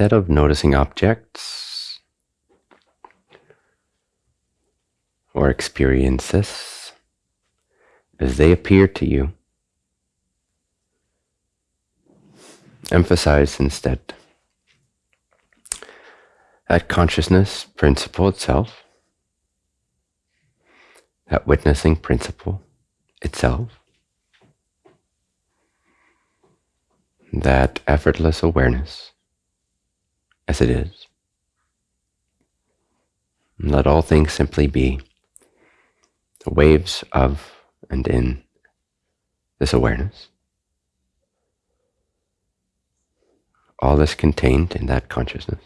instead of noticing objects or experiences as they appear to you, emphasize instead that consciousness principle itself, that witnessing principle itself, that effortless awareness as it is. And let all things simply be the waves of and in this awareness. All is contained in that consciousness,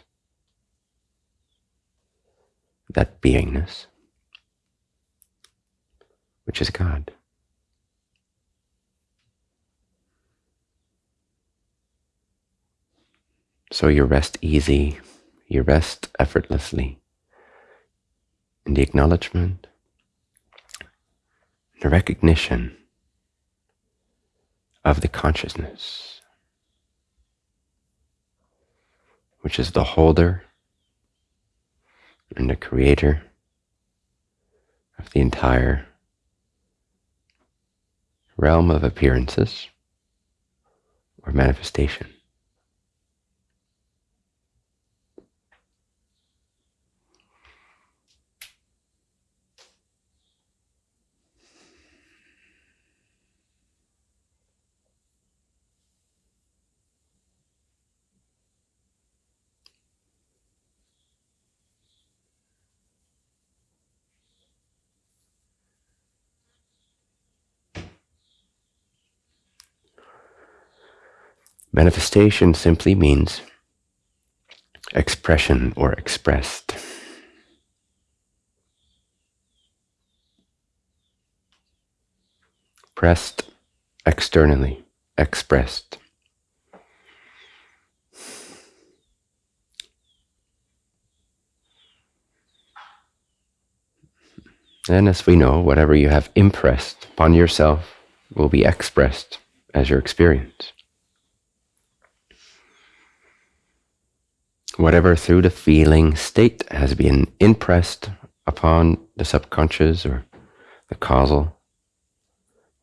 that beingness, which is God. So you rest easy, you rest effortlessly in the acknowledgement, the recognition of the consciousness, which is the holder and the creator of the entire realm of appearances or manifestation. Manifestation simply means expression or expressed. Pressed externally, expressed. And as we know, whatever you have impressed upon yourself will be expressed as your experience. Whatever through the feeling state has been impressed upon the subconscious or the causal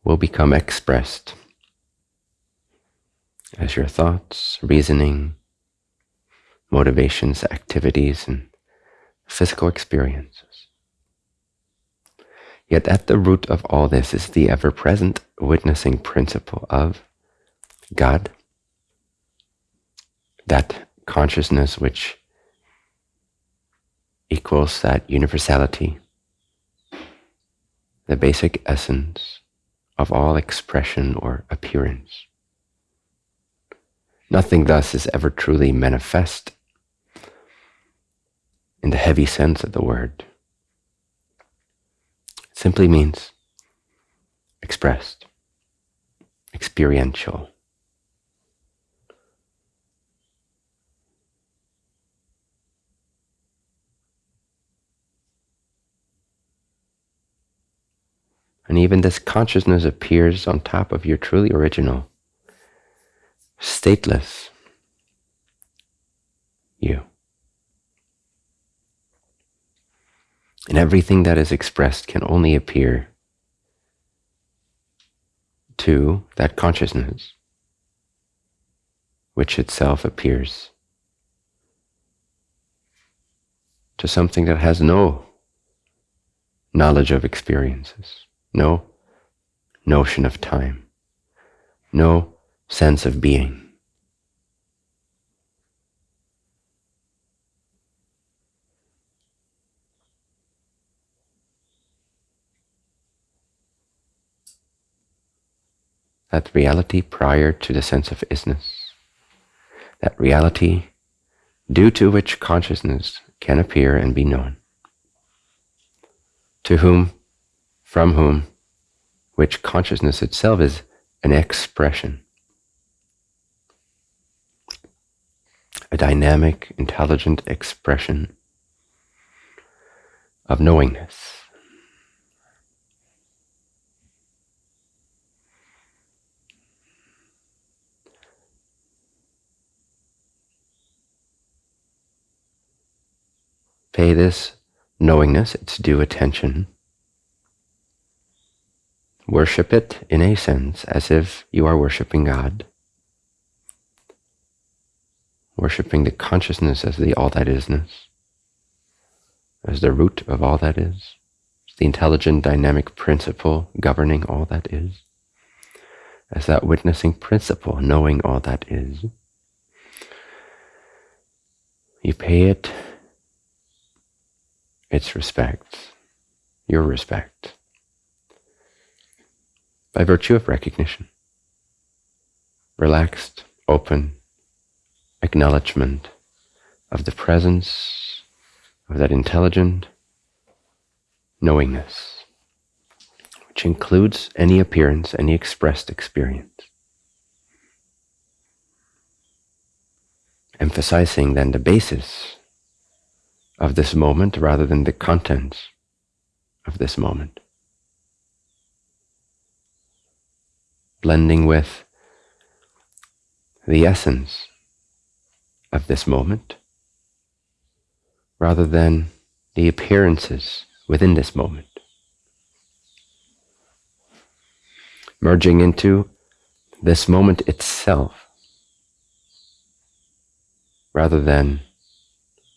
will become expressed as your thoughts, reasoning, motivations, activities, and physical experiences. Yet at the root of all this is the ever-present witnessing principle of God, that consciousness which equals that universality, the basic essence of all expression or appearance. Nothing thus is ever truly manifest in the heavy sense of the word. It simply means expressed, experiential. And even this consciousness appears on top of your truly original, stateless you. And everything that is expressed can only appear to that consciousness, which itself appears to something that has no knowledge of experiences no notion of time, no sense of being. That reality prior to the sense of isness, that reality due to which consciousness can appear and be known, to whom from whom, which consciousness itself is an expression, a dynamic, intelligent expression of knowingness. pay this knowingness its due attention. Worship it in a sense as if you are worshiping God. Worshipping the consciousness as the all that isness, as the root of all that is, the intelligent dynamic principle governing all that is, as that witnessing principle knowing all that is. You pay it its respect, your respect, by virtue of recognition. Relaxed, open acknowledgement of the presence of that intelligent knowingness, which includes any appearance, any expressed experience. Emphasizing then the basis of this moment rather than the contents of this moment. Blending with the essence of this moment rather than the appearances within this moment. Merging into this moment itself rather than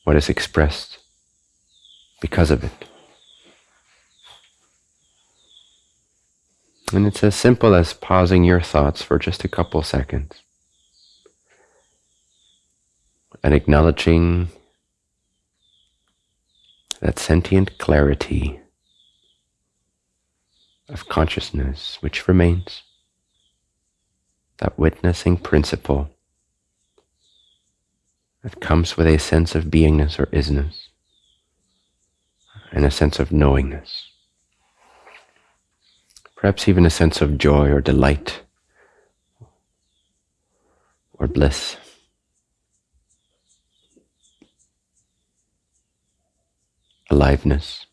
what is expressed because of it. And it's as simple as pausing your thoughts for just a couple seconds and acknowledging that sentient clarity of consciousness which remains, that witnessing principle that comes with a sense of beingness or isness and a sense of knowingness. Perhaps even a sense of joy or delight or bliss. Aliveness.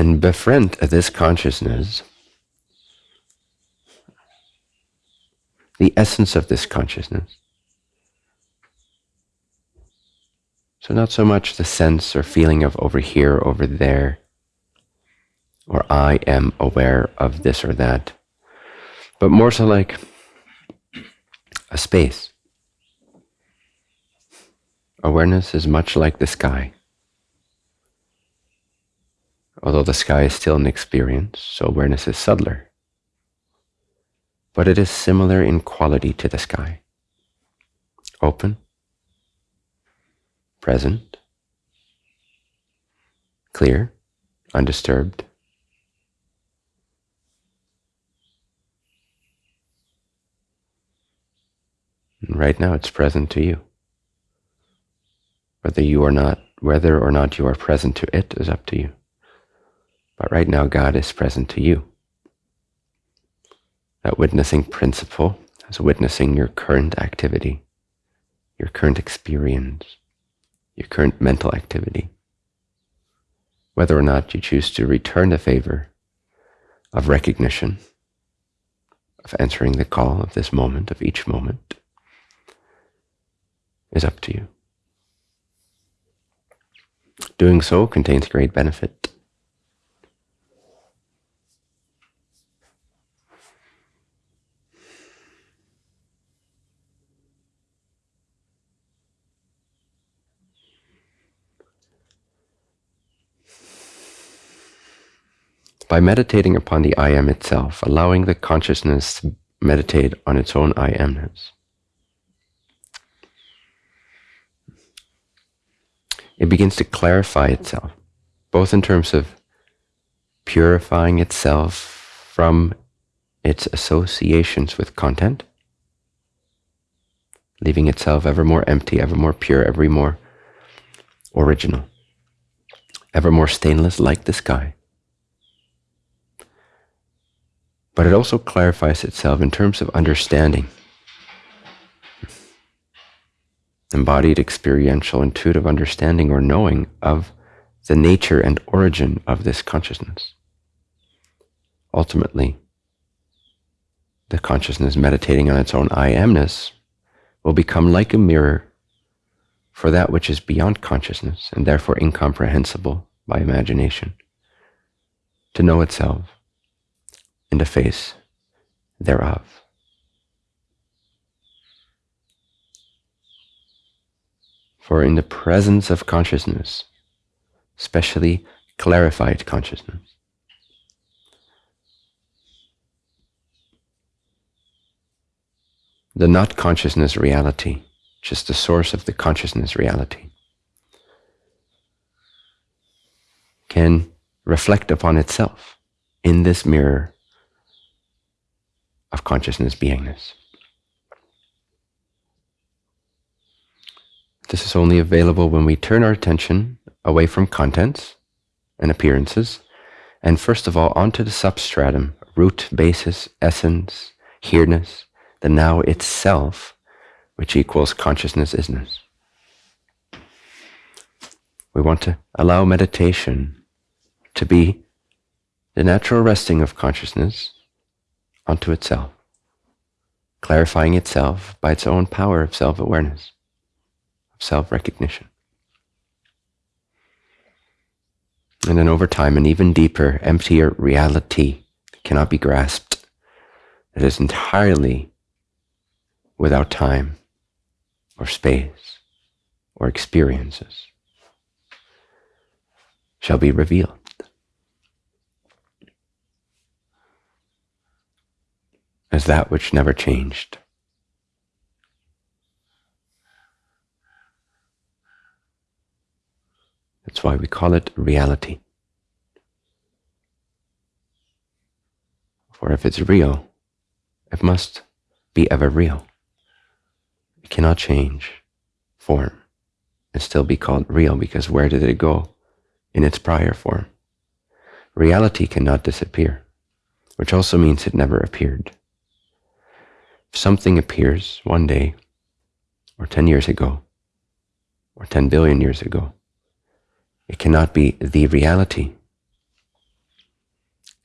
And befriend this consciousness, the essence of this consciousness. So not so much the sense or feeling of over here, over there, or I am aware of this or that, but more so like a space. Awareness is much like the sky although the sky is still an experience, so awareness is subtler. But it is similar in quality to the sky. Open, present, clear, undisturbed. And right now it's present to you. Whether you are not, whether or not you are present to it is up to you. But right now, God is present to you. That witnessing principle is witnessing your current activity, your current experience, your current mental activity. Whether or not you choose to return the favor of recognition, of answering the call of this moment, of each moment, is up to you. Doing so contains great benefit. By meditating upon the I am itself, allowing the consciousness to meditate on its own I amness. It begins to clarify itself, both in terms of purifying itself from its associations with content, leaving itself ever more empty, ever more pure, ever more original, ever more stainless like the sky. But it also clarifies itself in terms of understanding. embodied experiential intuitive understanding or knowing of the nature and origin of this consciousness. Ultimately, the consciousness meditating on its own I amness will become like a mirror for that which is beyond consciousness and therefore incomprehensible by imagination, to know itself in the face thereof. For in the presence of consciousness, especially clarified consciousness, the not consciousness reality, just the source of the consciousness reality, can reflect upon itself in this mirror of consciousness beingness. This is only available when we turn our attention away from contents and appearances, and first of all onto the substratum, root, basis, essence, here-ness, the now itself, which equals consciousness isness. We want to allow meditation to be the natural resting of consciousness onto itself, clarifying itself by its own power of self-awareness, of self-recognition. And then over time, an even deeper, emptier reality cannot be grasped. It is entirely without time or space or experiences shall be revealed. As that which never changed. That's why we call it reality. For if it's real, it must be ever real. It cannot change form and still be called real because where did it go in its prior form? Reality cannot disappear, which also means it never appeared. If something appears one day, or 10 years ago, or 10 billion years ago, it cannot be the reality.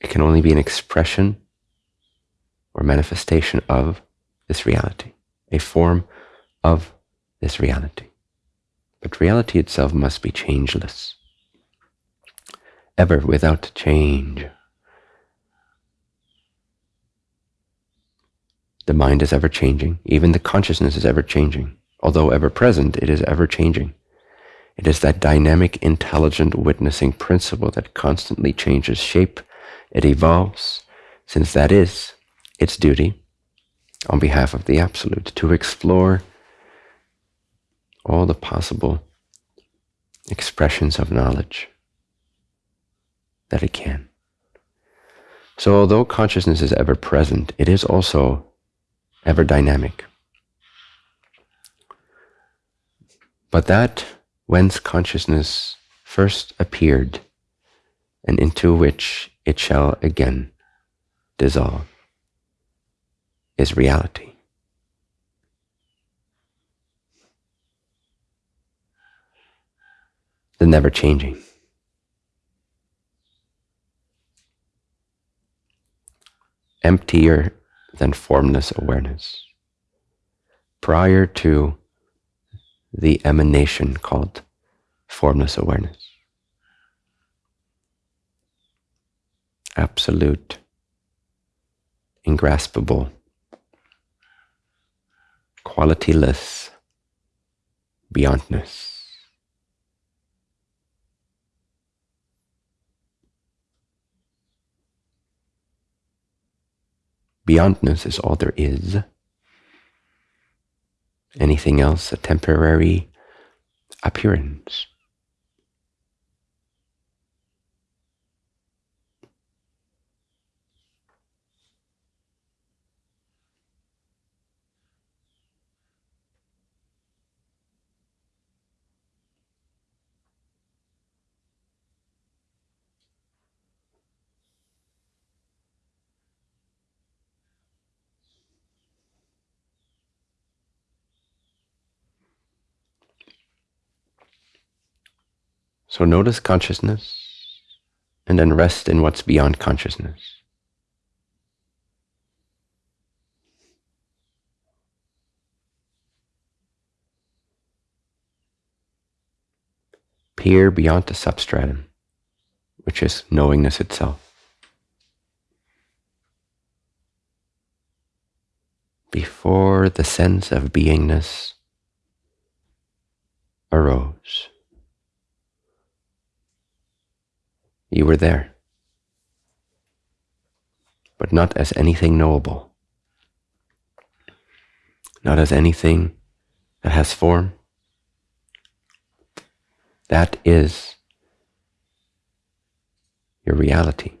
It can only be an expression or manifestation of this reality, a form of this reality. But reality itself must be changeless, ever without change. The mind is ever changing, even the consciousness is ever changing. Although ever present, it is ever changing. It is that dynamic, intelligent witnessing principle that constantly changes shape. It evolves, since that is its duty on behalf of the Absolute, to explore all the possible expressions of knowledge that it can. So although consciousness is ever present, it is also ever dynamic. But that whence consciousness first appeared and into which it shall again dissolve is reality. the never changing. Emptier than formless awareness. Prior to the emanation called formless awareness. Absolute, ingraspable, qualityless beyondness. Beyondness is all there is. Anything else a temporary appearance. So notice consciousness and then rest in what's beyond consciousness. Peer beyond the substratum, which is knowingness itself. Before the sense of beingness arose. You were there, but not as anything knowable, not as anything that has form. That is your reality.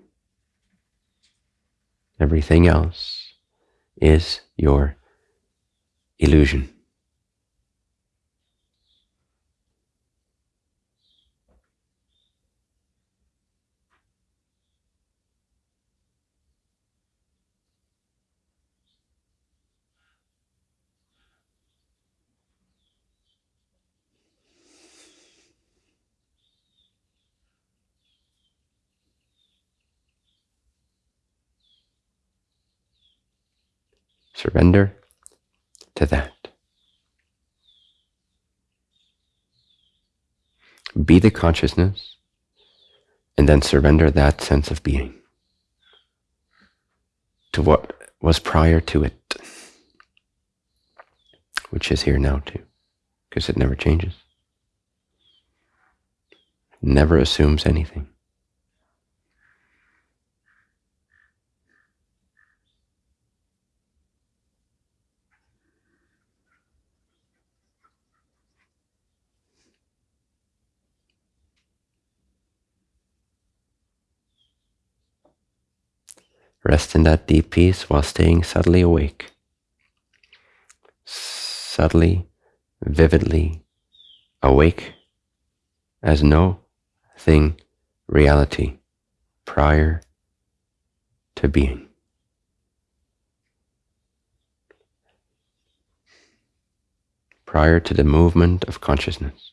Everything else is your illusion. Surrender to that. Be the consciousness and then surrender that sense of being to what was prior to it, which is here now too, because it never changes, never assumes anything. Rest in that deep peace while staying subtly awake. Subtly, vividly awake as no thing reality prior to being. Prior to the movement of consciousness.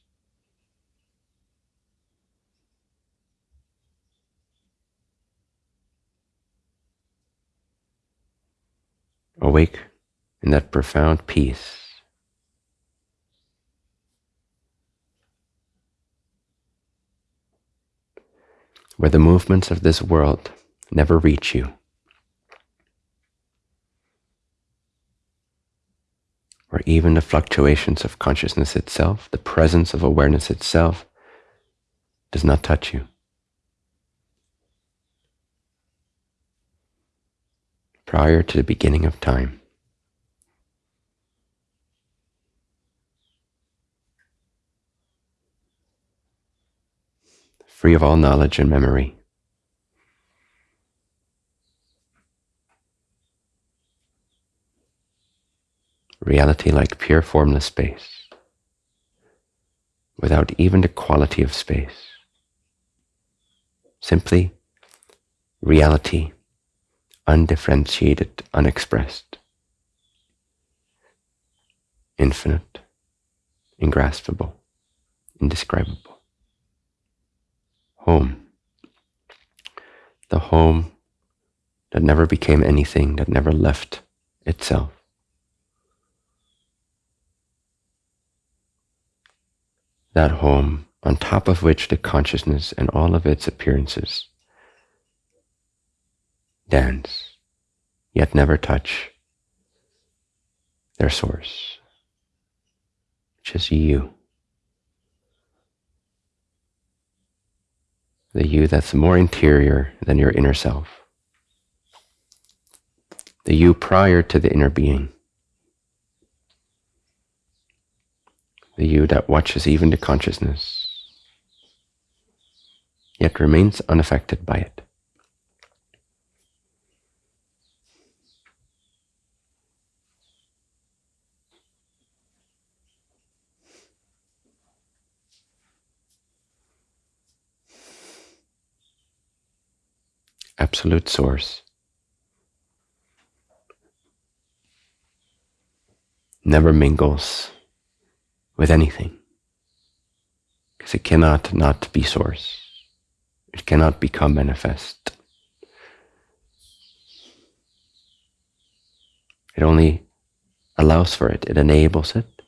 Awake in that profound peace. Where the movements of this world never reach you. Or even the fluctuations of consciousness itself, the presence of awareness itself, does not touch you. Prior to the beginning of time. Free of all knowledge and memory. Reality like pure formless space, without even the quality of space. Simply reality undifferentiated, unexpressed, infinite, ingraspable, indescribable. Home. The home that never became anything, that never left itself. That home on top of which the consciousness and all of its appearances dance, yet never touch their source, which is you. The you that's more interior than your inner self. The you prior to the inner being. The you that watches even the consciousness, yet remains unaffected by it. Absolute source. Never mingles with anything because it cannot not be source. It cannot become manifest. It only allows for it, it enables it.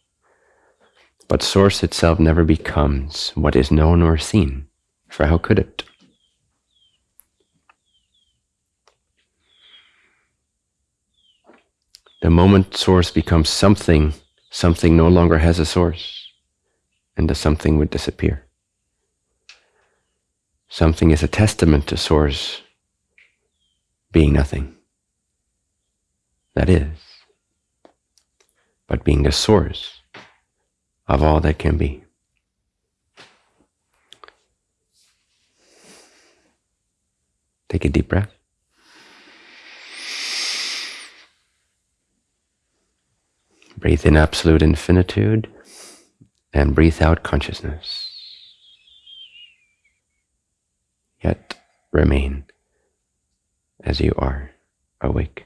But source itself never becomes what is known or seen, for how could it? The moment source becomes something, something no longer has a source, and the something would disappear. Something is a testament to source being nothing. That is, but being the source of all that can be. Take a deep breath. Breathe in absolute infinitude and breathe out consciousness. Yet remain as you are awake.